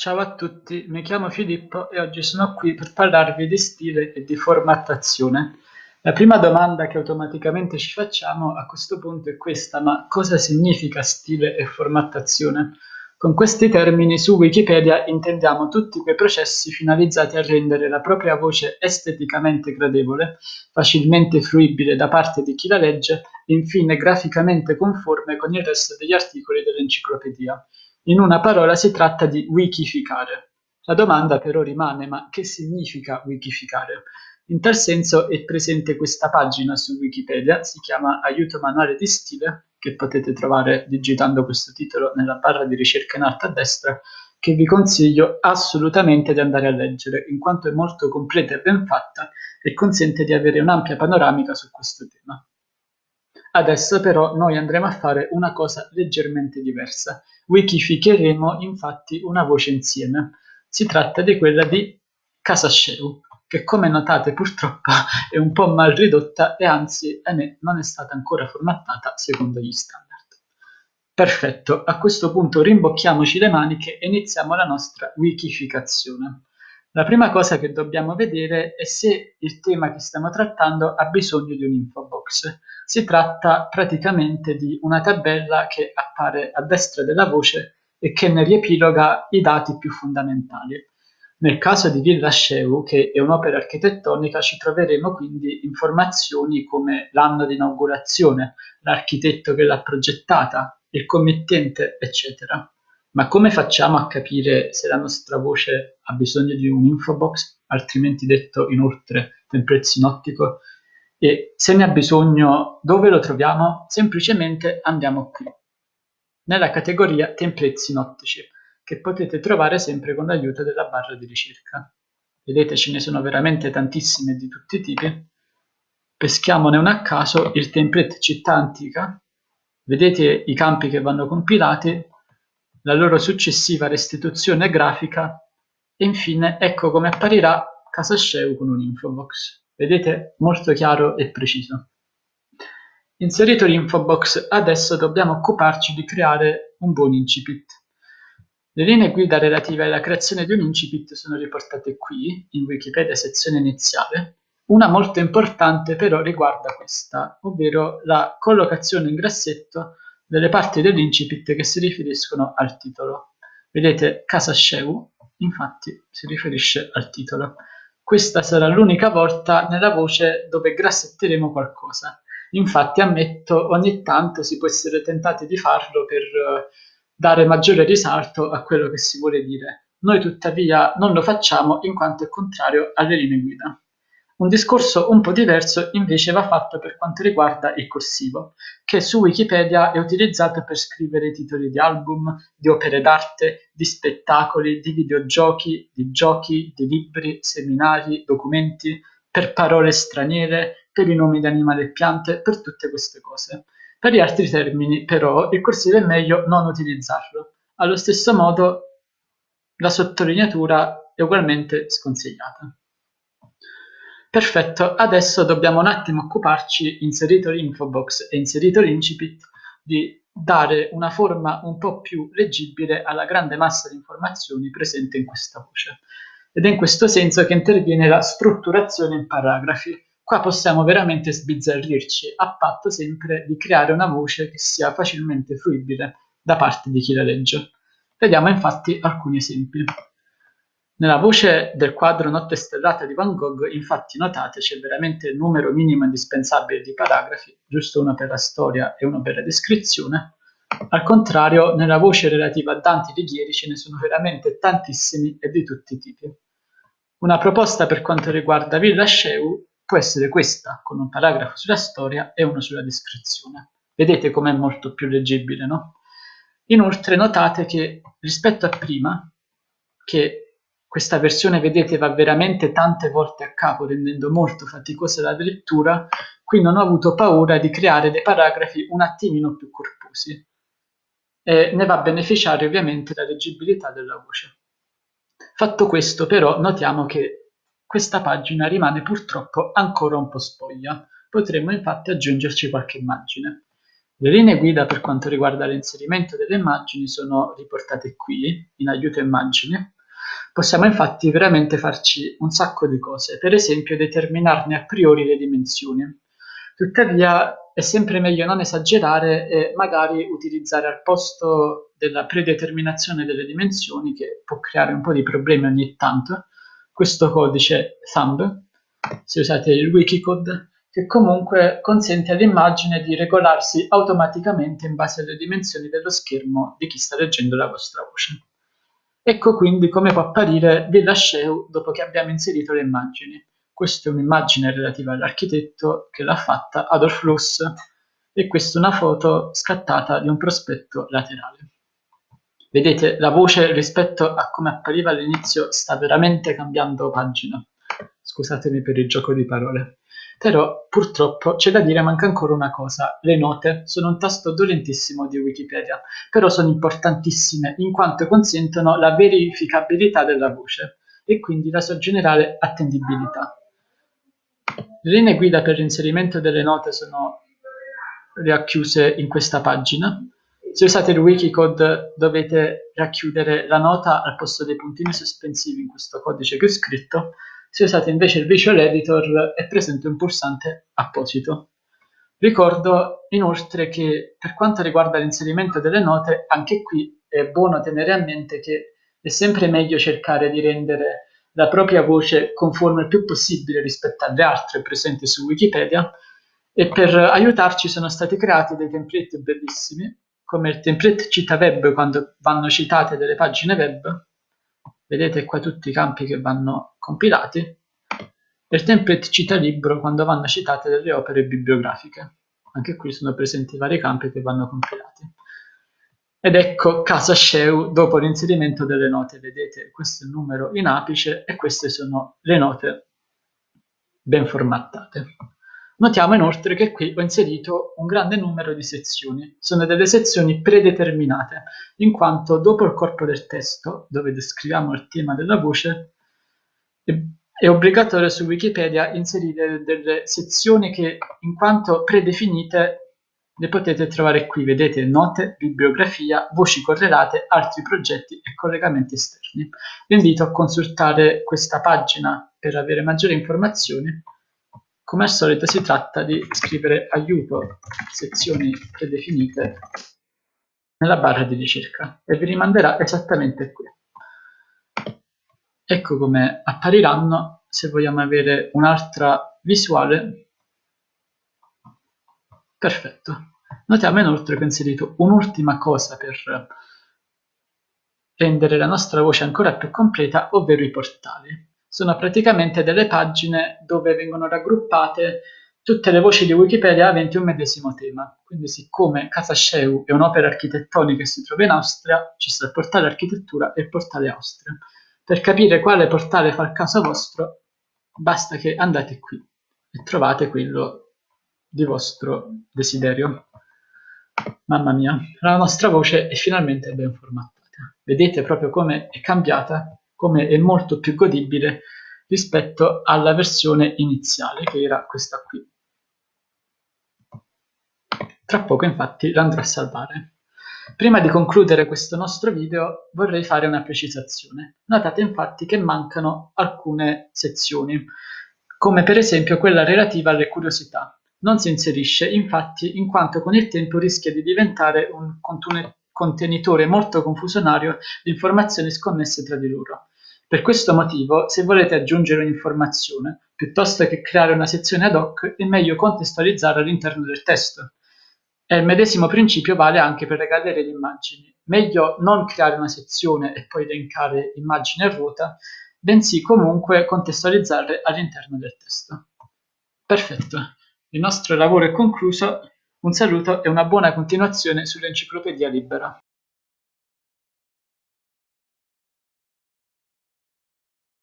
Ciao a tutti, mi chiamo Filippo e oggi sono qui per parlarvi di stile e di formattazione. La prima domanda che automaticamente ci facciamo a questo punto è questa, ma cosa significa stile e formattazione? Con questi termini su Wikipedia intendiamo tutti quei processi finalizzati a rendere la propria voce esteticamente gradevole, facilmente fruibile da parte di chi la legge e infine graficamente conforme con il resto degli articoli dell'enciclopedia. In una parola si tratta di wikificare. La domanda però rimane, ma che significa wikificare? In tal senso è presente questa pagina su Wikipedia, si chiama Aiuto manuale di stile, che potete trovare digitando questo titolo nella barra di ricerca in alto a destra, che vi consiglio assolutamente di andare a leggere, in quanto è molto completa e ben fatta e consente di avere un'ampia panoramica su questo tema. Adesso però noi andremo a fare una cosa leggermente diversa. Wikificheremo infatti una voce insieme. Si tratta di quella di Casasceu, che come notate purtroppo è un po' mal ridotta e anzi, ahimè, non è stata ancora formattata secondo gli standard. Perfetto, a questo punto rimbocchiamoci le maniche e iniziamo la nostra wikificazione. La prima cosa che dobbiamo vedere è se il tema che stiamo trattando ha bisogno di un infobox. Si tratta praticamente di una tabella che appare a destra della voce e che ne riepiloga i dati più fondamentali. Nel caso di Villa Sceu, che è un'opera architettonica, ci troveremo quindi informazioni come l'anno di inaugurazione, l'architetto che l'ha progettata, il committente, eccetera. Ma come facciamo a capire se la nostra voce ha bisogno di un infobox, altrimenti detto inoltre template sinottico? E se ne ha bisogno, dove lo troviamo? Semplicemente andiamo qui, nella categoria template sinottici che potete trovare sempre con l'aiuto della barra di ricerca. Vedete ce ne sono veramente tantissime di tutti i tipi. Peschiamone una a caso, il template città antica. Vedete i campi che vanno compilati, la loro successiva restituzione grafica e infine ecco come apparirà Casa Sceu con un infobox. Vedete? Molto chiaro e preciso. Inserito l'infobox, adesso dobbiamo occuparci di creare un buon incipit. Le linee guida relative alla creazione di un incipit sono riportate qui, in Wikipedia sezione iniziale. Una molto importante però riguarda questa, ovvero la collocazione in grassetto delle parti dell'incipit che si riferiscono al titolo. Vedete, Casa Sceu, infatti, si riferisce al titolo. Questa sarà l'unica volta nella voce dove grassetteremo qualcosa. Infatti, ammetto, ogni tanto si può essere tentati di farlo per dare maggiore risalto a quello che si vuole dire. Noi tuttavia non lo facciamo in quanto è contrario alle linee guida. Un discorso un po' diverso invece va fatto per quanto riguarda il corsivo, che su Wikipedia è utilizzato per scrivere titoli di album, di opere d'arte, di spettacoli, di videogiochi, di giochi, di libri, seminari, documenti, per parole straniere, per i nomi di animali e piante, per tutte queste cose. Per gli altri termini, però, il corsivo è meglio non utilizzarlo. Allo stesso modo, la sottolineatura è ugualmente sconsigliata. Perfetto, adesso dobbiamo un attimo occuparci, inserito l'infobox e inserito l'incipit, di dare una forma un po' più leggibile alla grande massa di informazioni presente in questa voce. Ed è in questo senso che interviene la strutturazione in paragrafi, Qua possiamo veramente sbizzarrirci, a patto sempre di creare una voce che sia facilmente fruibile da parte di chi la legge. Vediamo infatti alcuni esempi. Nella voce del quadro Notte stellata di Van Gogh, infatti notate c'è veramente il numero minimo indispensabile di paragrafi, giusto uno per la storia e uno per la descrizione. Al contrario, nella voce relativa a Dante Alighieri ce ne sono veramente tantissimi e di tutti i tipi. Una proposta per quanto riguarda Villa Sceu può essere questa, con un paragrafo sulla storia e uno sulla descrizione. Vedete com'è molto più leggibile, no? Inoltre notate che rispetto a prima, che questa versione, vedete, va veramente tante volte a capo, rendendo molto faticosa la lettura, qui non ho avuto paura di creare dei paragrafi un attimino più corposi. E ne va a beneficiare ovviamente la leggibilità della voce. Fatto questo, però, notiamo che questa pagina rimane purtroppo ancora un po' spoglia, potremmo infatti aggiungerci qualche immagine. Le linee guida per quanto riguarda l'inserimento delle immagini sono riportate qui, in aiuto immagini. Possiamo infatti veramente farci un sacco di cose, per esempio determinarne a priori le dimensioni. Tuttavia è sempre meglio non esagerare e magari utilizzare al posto della predeterminazione delle dimensioni, che può creare un po' di problemi ogni tanto, questo codice thumb, se usate il wikicode, che comunque consente all'immagine di regolarsi automaticamente in base alle dimensioni dello schermo di chi sta leggendo la vostra voce. Ecco quindi come può apparire Villa Sheu dopo che abbiamo inserito le immagini. Questa è un'immagine relativa all'architetto che l'ha fatta, Adolf Loos, e questa è una foto scattata di un prospetto laterale. Vedete, la voce rispetto a come appariva all'inizio sta veramente cambiando pagina. Scusatemi per il gioco di parole. Però purtroppo c'è da dire manca ancora una cosa, le note sono un tasto dolentissimo di Wikipedia, però sono importantissime in quanto consentono la verificabilità della voce e quindi la sua generale attendibilità. Le linee guida per l'inserimento delle note sono racchiuse in questa pagina. Se usate il Wikicode dovete racchiudere la nota al posto dei puntini sospensivi in questo codice che ho scritto se usate invece il Visual Editor è presente un pulsante apposito. Ricordo inoltre che per quanto riguarda l'inserimento delle note, anche qui è buono tenere a mente che è sempre meglio cercare di rendere la propria voce conforme il più possibile rispetto alle altre presenti su Wikipedia e per aiutarci sono stati creati dei template bellissimi, come il template cita web quando vanno citate delle pagine web, vedete qua tutti i campi che vanno compilati, e il template cita libro quando vanno citate delle opere bibliografiche. Anche qui sono presenti vari campi che vanno compilati. Ed ecco Casa Sheu dopo l'inserimento delle note, vedete questo è il numero in apice e queste sono le note ben formattate. Notiamo inoltre che qui ho inserito un grande numero di sezioni. Sono delle sezioni predeterminate, in quanto dopo il corpo del testo, dove descriviamo il tema della voce, è obbligatorio su Wikipedia inserire delle sezioni che, in quanto predefinite, le potete trovare qui. Vedete note, bibliografia, voci correlate, altri progetti e collegamenti esterni. Vi invito a consultare questa pagina per avere maggiori informazioni come al solito si tratta di scrivere aiuto sezioni predefinite nella barra di ricerca e vi rimanderà esattamente qui. Ecco come appariranno se vogliamo avere un'altra visuale. Perfetto. Notiamo inoltre che ho inserito un'ultima cosa per rendere la nostra voce ancora più completa, ovvero i portali sono praticamente delle pagine dove vengono raggruppate tutte le voci di Wikipedia aventi un medesimo tema. Quindi siccome Casa Sheu è un'opera architettonica che si trova in Austria, ci sta il portale architettura e il portale Austria. Per capire quale portale fa il caso vostro, basta che andate qui e trovate quello di vostro desiderio. Mamma mia, la nostra voce è finalmente ben formattata. Vedete proprio come è cambiata come è molto più godibile rispetto alla versione iniziale che era questa qui. Tra poco infatti l'andrò a salvare. Prima di concludere questo nostro video vorrei fare una precisazione. Notate infatti che mancano alcune sezioni, come per esempio quella relativa alle curiosità. Non si inserisce infatti in quanto con il tempo rischia di diventare un contenitore molto confusionario di informazioni sconnesse tra di loro. Per questo motivo, se volete aggiungere un'informazione, piuttosto che creare una sezione ad hoc, è meglio contestualizzarla all'interno del testo. E il medesimo principio vale anche per le gallerie di immagini. Meglio non creare una sezione e poi elencare immagini a ruota, bensì comunque contestualizzarle all'interno del testo. Perfetto, il nostro lavoro è concluso, un saluto e una buona continuazione sull'enciclopedia libera.